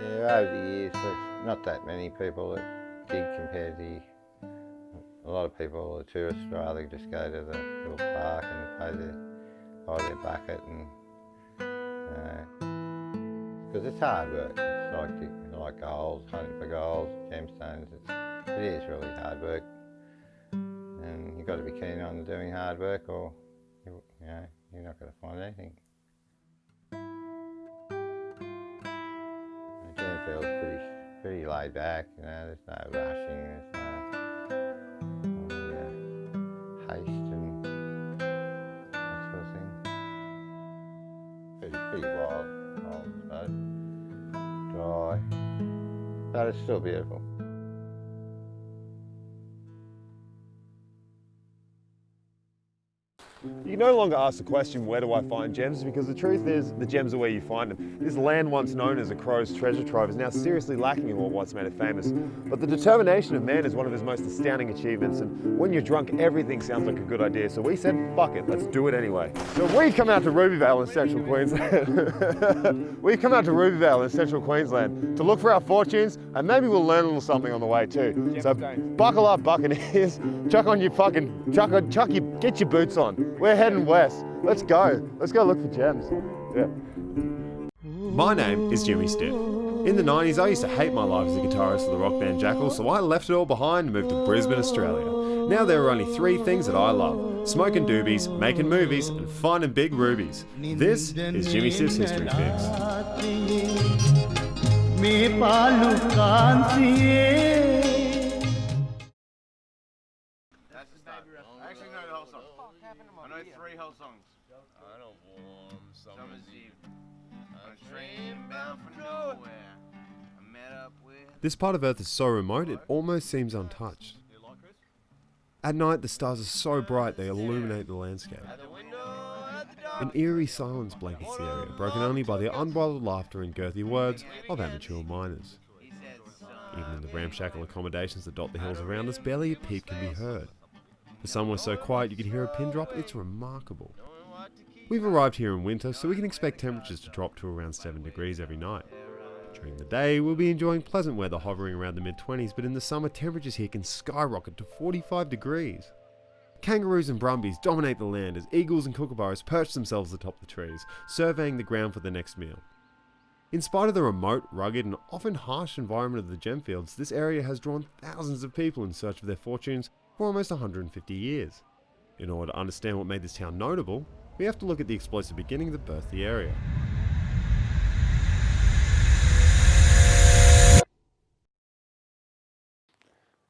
Yeah, over the years, there's not that many people that dig compared to a lot of people, the tourists rather just go to the little park and their, buy their bucket and, uh, because it's hard work. It's like, like gold, hunting for gold, gemstones, it's, it is really hard work. And you've got to be keen on doing hard work or, you know, you're not going to find anything. The pretty, pretty laid back, you know, there's no rushing, there's no uh, haste and that sort of thing. Pretty, pretty wild, wild, so dry, but it's still beautiful. No longer ask the question, where do I find gems? Because the truth is, the gems are where you find them. This land once known as a crow's treasure trove is now seriously lacking in what once made it famous. But the determination of man is one of his most astounding achievements, and when you're drunk, everything sounds like a good idea. So we said, fuck it, let's do it anyway. So we've come out to Rubyvale in central Queensland. we've come out to Rubyvale in central Queensland to look for our fortunes, and maybe we'll learn a little something on the way too. So buckle up, buccaneers, chuck on your fucking, chuck, on, chuck your, get your boots on. We're heading west. Let's go. Let's go look for gems. Yeah. My name is Jimmy Stiff. In the 90s, I used to hate my life as a guitarist for the rock band Jackal, so I left it all behind and moved to Brisbane, Australia. Now there are only three things that I love. Smoking doobies, making movies, and finding big rubies. This is Jimmy Stiff's History Fix. I three whole songs. I don't warm Summer's Eve. On a train bound for nowhere. I met up with. This part of Earth is so remote it almost seems untouched. At night, the stars are so bright they illuminate the landscape. An eerie silence blankets the area, broken only by the unbridled laughter and girthy words of amateur miners. Even in the ramshackle accommodations that dot the hills around us, barely a peep can be heard. For somewhere so quiet you can hear a pin drop, it's remarkable. We've arrived here in winter, so we can expect temperatures to drop to around 7 degrees every night. During the day, we'll be enjoying pleasant weather hovering around the mid 20s, but in the summer, temperatures here can skyrocket to 45 degrees. Kangaroos and brumbies dominate the land as eagles and kookaburras perch themselves atop the trees, surveying the ground for the next meal. In spite of the remote, rugged, and often harsh environment of the gemfields, this area has drawn thousands of people in search of their fortunes for almost 150 years. In order to understand what made this town notable, we have to look at the explosive beginning that birthed the area.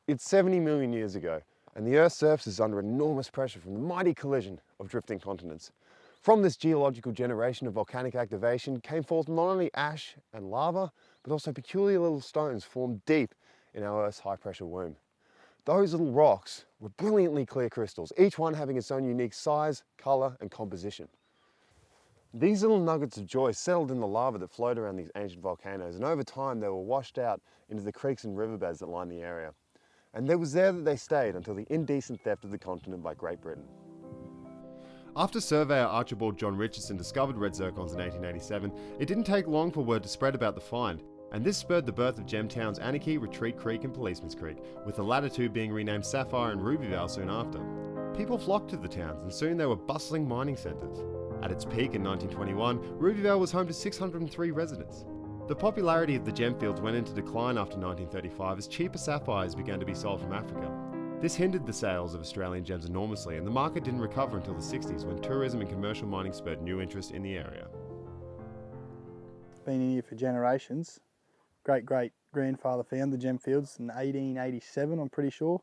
It's 70 million years ago, and the Earth's surface is under enormous pressure from the mighty collision of drifting continents. From this geological generation of volcanic activation came forth not only ash and lava, but also peculiar little stones formed deep in our Earth's high pressure womb. Those little rocks were brilliantly clear crystals, each one having its own unique size, colour and composition. These little nuggets of joy settled in the lava that flowed around these ancient volcanoes and over time they were washed out into the creeks and riverbeds that line the area. And it was there that they stayed until the indecent theft of the continent by Great Britain. After surveyor Archibald John Richardson discovered red zircons in 1887, it didn't take long for word to spread about the find, and this spurred the birth of gem Anakie, Retreat Creek and Policeman's Creek, with the latter two being renamed Sapphire and Rubyvale soon after. People flocked to the towns and soon they were bustling mining centres. At its peak in 1921, Rubyvale was home to 603 residents. The popularity of the gem fields went into decline after 1935 as cheaper sapphires began to be sold from Africa. This hindered the sales of Australian gems enormously and the market didn't recover until the 60s when tourism and commercial mining spurred new interest in the area. Been in here for generations. Great great grandfather found the gem fields in 1887 I'm pretty sure.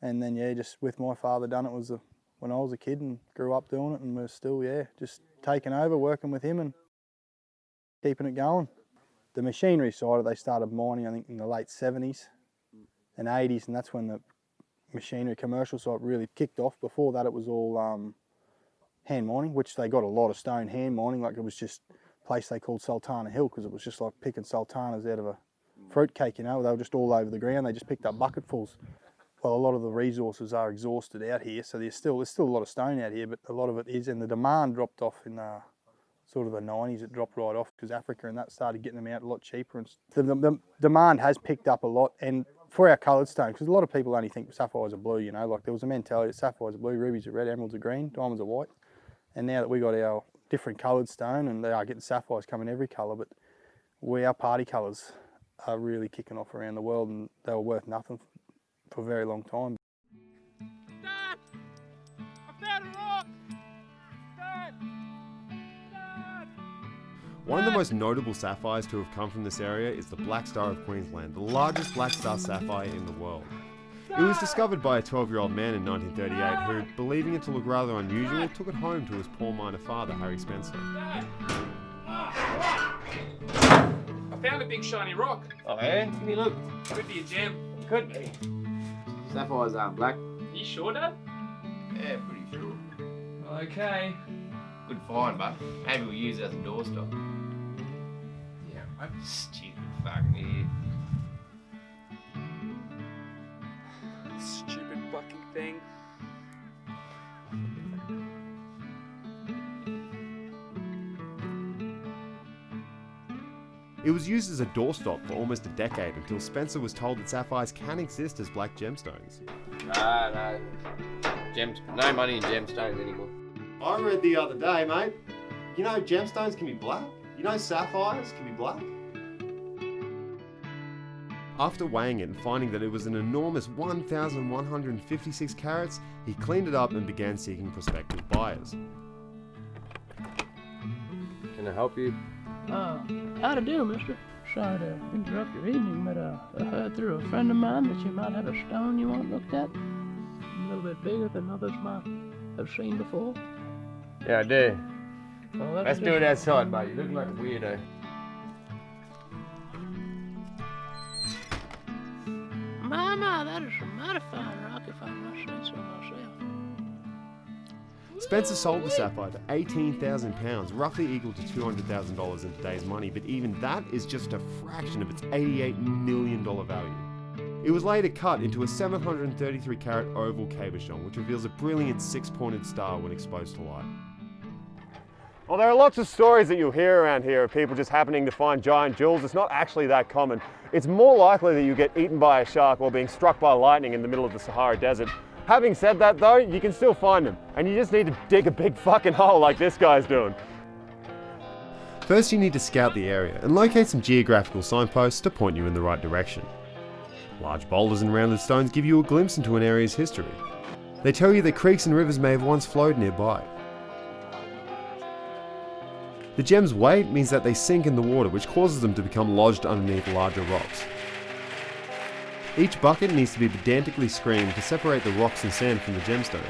And then yeah, just with my father done it was a, when I was a kid and grew up doing it and we're still yeah, just taking over, working with him and keeping it going. The machinery side of they started mining I think in the late 70s and 80s and that's when the machinery commercial side really kicked off. Before that it was all um, hand mining, which they got a lot of stone hand mining, like it was just place they called Sultana Hill because it was just like picking sultanas out of a fruit cake, you know, they were just all over the ground, they just picked up bucketfuls. Well, a lot of the resources are exhausted out here, so there's still there's still a lot of stone out here, but a lot of it is, and the demand dropped off in the sort of the 90s it dropped right off because Africa and that started getting them out a lot cheaper and the, the, the demand has picked up a lot. And for our coloured stone because a lot of people only think sapphires are blue you know like there was a mentality that sapphires are blue rubies are red emeralds are green diamonds are white. And now that we got our different coloured stone and they are getting sapphires coming every colour but we our parti colours are really kicking off around the world and they were worth nothing for a very long time Dad! I found a rock! Dad! Dad! One of the most notable sapphires to have come from this area is the Black Star of Queensland, the largest black star sapphire in the world. It was discovered by a 12 year old man in 1938 who, believing it to look rather unusual, took it home to his poor miner father, Harry Spencer. I found a big shiny rock. Oh, yeah? Give me a look. Could be a gem. Could be. Sapphires aren't black. You sure, Dad? Yeah, pretty sure. Okay. Good find, but maybe we'll use it as a doorstop. Yeah, Stupid fucking idiot. Thing. It was used as a doorstop for almost a decade until Spencer was told that sapphires can exist as black gemstones. Nah, no. Gems, no money in gemstones anymore. I read the other day, mate. You know gemstones can be black? You know sapphires can be black? After weighing it and finding that it was an enormous 1,156 carats, he cleaned it up and began seeking prospective buyers. Can I help you? Uh, how to do, mister? Sorry to interrupt your evening, but uh, I heard through a friend of mine that you might have a stone you want looked at. A little bit bigger than others might have seen before. Yeah, I do. Well, that's Let's do it outside, mate. You look like a weirdo. My, my, that is mighty fine rock if I must say so myself. Spencer sold the sapphire for £18,000, roughly equal to $200,000 in today's money, but even that is just a fraction of its $88 million value. It was later cut into a 733 carat oval cabochon, which reveals a brilliant six pointed star when exposed to light. Well, there are lots of stories that you'll hear around here of people just happening to find giant jewels. It's not actually that common. It's more likely that you get eaten by a shark or being struck by lightning in the middle of the Sahara Desert. Having said that though, you can still find them, and you just need to dig a big fucking hole like this guy's doing. First, you need to scout the area and locate some geographical signposts to point you in the right direction. Large boulders and rounded stones give you a glimpse into an area's history. They tell you that creeks and rivers may have once flowed nearby. The gem's weight means that they sink in the water, which causes them to become lodged underneath larger rocks. Each bucket needs to be pedantically screened to separate the rocks and sand from the gemstones.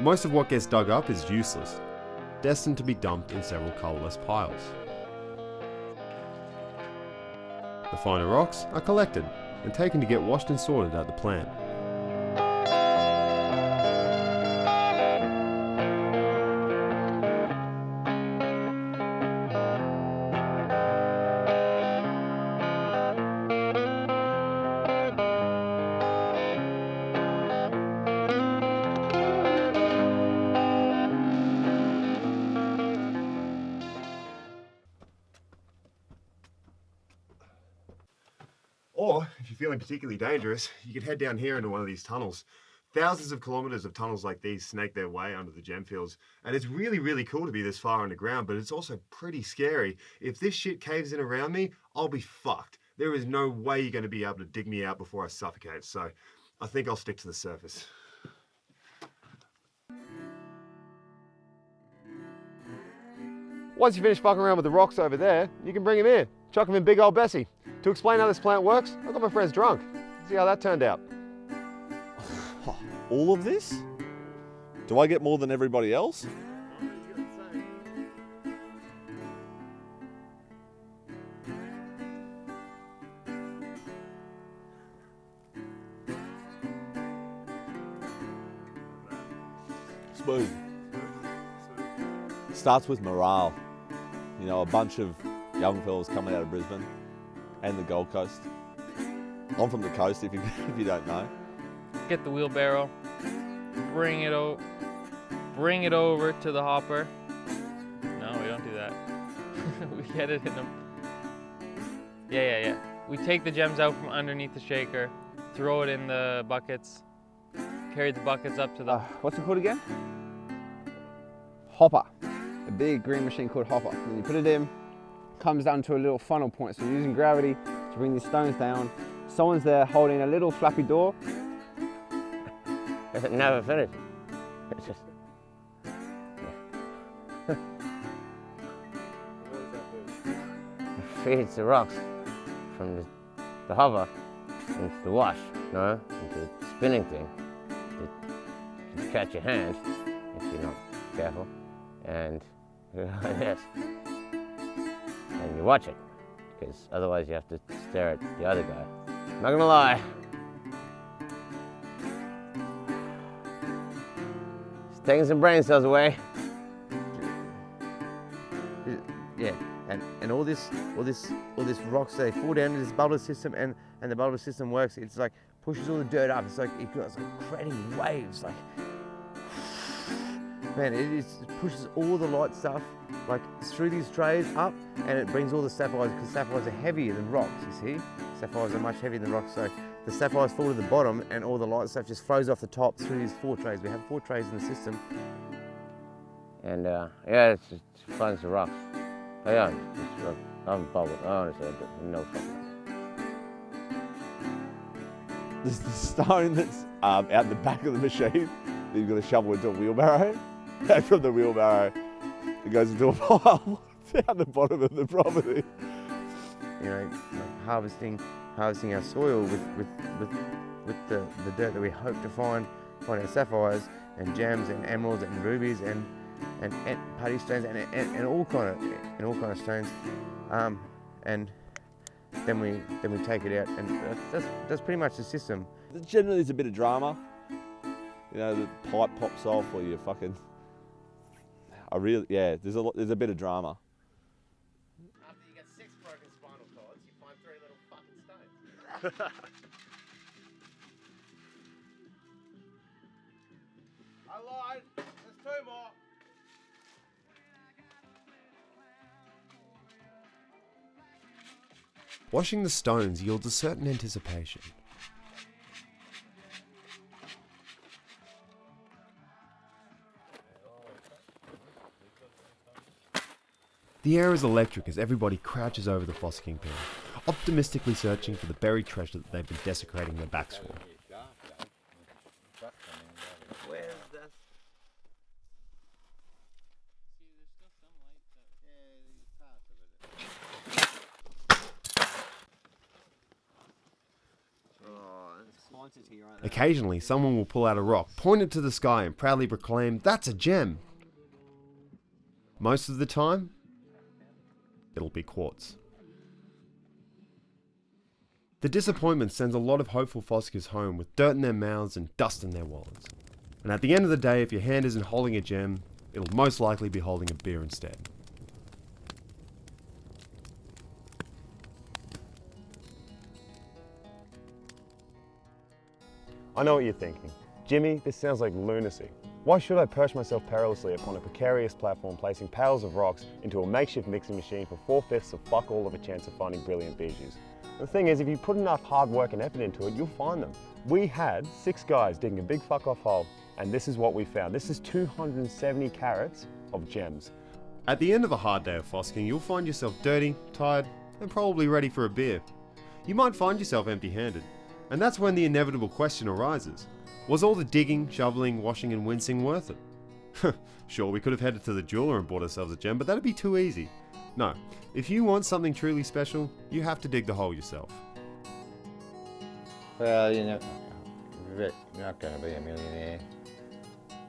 Most of what gets dug up is useless, destined to be dumped in several colourless piles. The finer rocks are collected and taken to get washed and sorted at the plant. Particularly dangerous, you could head down here into one of these tunnels. Thousands of kilometers of tunnels like these snake their way under the gem fields, and it's really, really cool to be this far underground, but it's also pretty scary. If this shit caves in around me, I'll be fucked. There is no way you're going to be able to dig me out before I suffocate, so I think I'll stick to the surface. Once you finish fucking around with the rocks over there, you can bring him in. Chuck him in big old Bessie. To explain how this plant works, I got my friends drunk. See how that turned out. All of this? Do I get more than everybody else? Smooth. Starts with morale. You know, a bunch of young fellas coming out of Brisbane and the Gold Coast. I'm from the coast, if you, if you don't know. Get the wheelbarrow, bring it over, bring it over to the hopper. No, we don't do that. we get it in the. Yeah, yeah, yeah. We take the gems out from underneath the shaker, throw it in the buckets, carry the buckets up to the. Uh, what's it called again? Hopper. A big green machine called hopper. Then you put it in, comes down to a little funnel point. So you're using gravity to bring these stones down. Someone's there holding a little flappy door. It never finishes. It's just. feeds the rocks from the, the hopper into the wash, no? into the spinning thing. To catch your hand if you're not careful, and yes, and you watch it because otherwise you have to stare at the other guy. Not gonna lie. It's taking some brain cells away. Yeah, and, and all this all this all this rocks they fall down into this bubble system and, and the bubble system works. It's like pushes all the dirt up. It's like it creating waves. Like man, it, is, it pushes all the light stuff like through these trays up, and it brings all the sapphires because sapphires are heavier than rocks. You see, sapphires are much heavier than rocks. So the sapphires fall to the bottom, and all the light stuff just flows off the top through these four trays. We have four trays in the system. And uh, yeah, it's just fun as rocks. Yeah, it's, uh, I'm bubbled. I honestly no fucking. There's the stone that's um, out the back of the machine that you've got to shovel into a wheelbarrow. And from the wheelbarrow, it goes into a pile down the bottom of the property. You know, like harvesting harvesting our soil with with with, with the, the dirt that we hope to find find our sapphires and gems and emeralds and rubies and and, and putty stones and, and, and all kind of and all kind of stones, um, and then we then we take it out and that's, that's that's pretty much the system. Generally, there's a bit of drama. You know, the pipe pops off or you fucking. I really, yeah, there's a lot, there's a bit of drama. After you get six broken spinal cords, you find three little fucking stones. I lied. There's two more. Washing the stones yields a certain anticipation. The air is electric as everybody crouches over the fossicking pin, optimistically searching for the buried treasure that they've been desecrating their backs for. Occasionally, someone will pull out a rock, point it to the sky, and proudly proclaim, That's a gem! Most of the time, it'll be quartz. The disappointment sends a lot of hopeful fossickers home with dirt in their mouths and dust in their wallets. And at the end of the day, if your hand isn't holding a gem, it'll most likely be holding a beer instead. I know what you're thinking. Jimmy, this sounds like lunacy. Why should I perch myself perilously upon a precarious platform placing pails of rocks into a makeshift mixing machine for four-fifths of fuck all of a chance of finding brilliant bijous? The thing is, if you put enough hard work and effort into it, you'll find them. We had six guys digging a big fuck off hole, and this is what we found. This is 270 carats of gems. At the end of a hard day of fossicking, you'll find yourself dirty, tired, and probably ready for a beer. You might find yourself empty handed, and that's when the inevitable question arises Was all the digging, shoveling, washing, and wincing worth it? sure, we could have headed to the jeweler and bought ourselves a gem, but that'd be too easy. No, if you want something truly special, you have to dig the hole yourself. Well, you know, you're not going to be a millionaire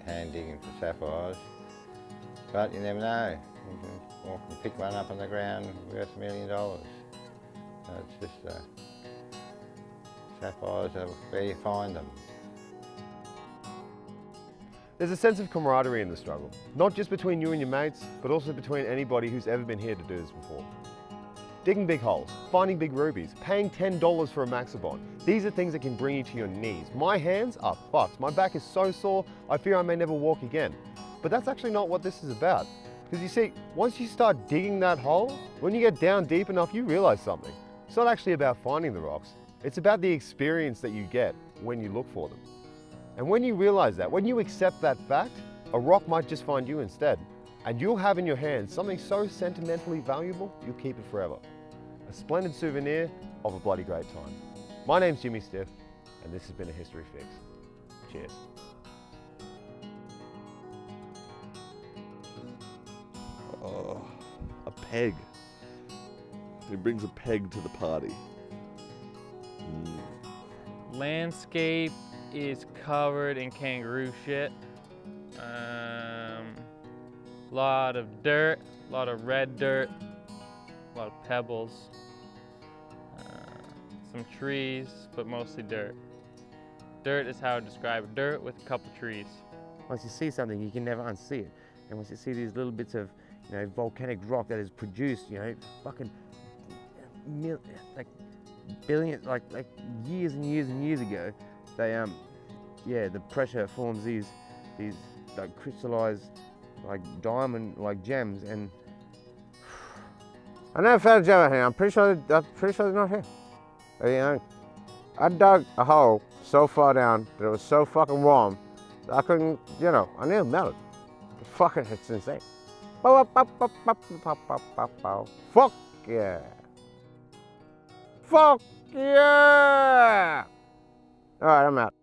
hand digging for sapphires, but you never know. You can pick one up on the ground worth a million dollars. It's just uh, sapphires are where you find them. There's a sense of camaraderie in the struggle, not just between you and your mates, but also between anybody who's ever been here to do this before. digging big holes, finding big rubies, paying $10 for a Maxibon. These are things that can bring you to your knees. My hands are fucked. My back is so sore, I fear I may never walk again. But that's actually not what this is about. Because you see, once you start digging that hole, when you get down deep enough, you realize something. It's not actually about finding the rocks. It's about the experience that you get when you look for them. And when you realize that, when you accept that fact, a rock might just find you instead. And you'll have in your hands something so sentimentally valuable, you'll keep it forever. A splendid souvenir of a bloody great time. My name's Jimmy Stiff, and this has been a History Fix. Cheers. Oh, a peg. He brings a peg to the party. Landscape is covered in kangaroo shit. Um, lot of dirt, a lot of red dirt, a lot of pebbles, uh, some trees, but mostly dirt. Dirt is how I describe it. Dirt with a couple trees. Once you see something, you can never unsee it. And once you see these little bits of, you know, volcanic rock that is produced, you know, fucking, like, billion, like, like years and years and years ago, they, um, yeah, the pressure forms these, these, like, crystallized, like, diamond, like, gems, and I never found a gem out here. I'm pretty sure. I'm pretty sure they're not here. You know, I dug a hole so far down that it was so fucking warm that I couldn't. You know, I nearly melted. Fucking, it's insane. Fuck yeah. Fuck yeah. All right, I'm out.